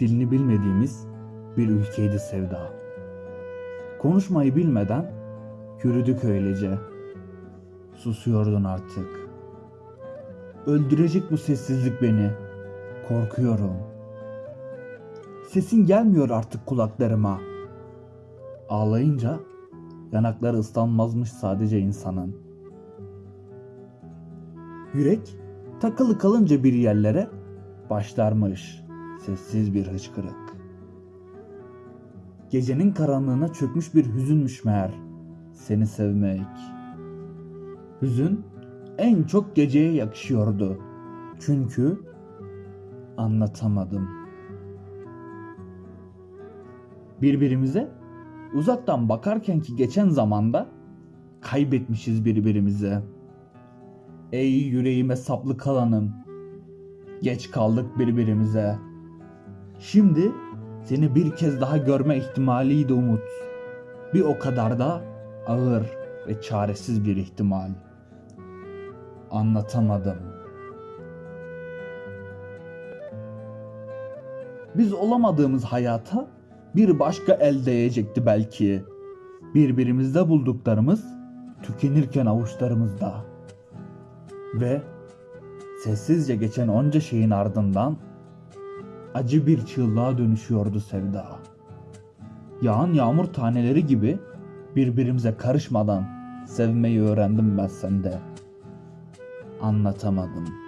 dilini bilmediğimiz bir ülkeydi sevda. Konuşmayı bilmeden yürüdük öylece. Susuyordun artık. Öldürecek bu sessizlik beni. Korkuyorum. Sesin gelmiyor artık kulaklarıma. Ağlayınca yanakları ıslanmazmış sadece insanın. Yürek takılı kalınca bir yerlere başlarmış sessiz bir hıçkırık. Gecenin karanlığına çökmüş bir hüzünmüş meğer seni sevmek. Hüzün en çok geceye yakışıyordu. Çünkü anlatamadım. Birbirimize uzaktan bakarkenki geçen zamanda kaybetmişiz birbirimizi. Ey yüreğime saplı kalanım. Geç kaldık birbirimize. Şimdi seni bir kez daha görme ihtimaliydi umut. Bir o kadar da ağır ve çaresiz bir ihtimal. Anlatamadım. Biz olamadığımız hayata bir başka el değecekti belki. Birbirimizde bulduklarımız tükenirken avuçlarımızda. Ve sessizce geçen onca şeyin ardından acı bir çığlığa dönüşüyordu sevda. Yağan yağmur taneleri gibi birbirimize karışmadan sevmeyi öğrendim ben sende. Anlatamadım.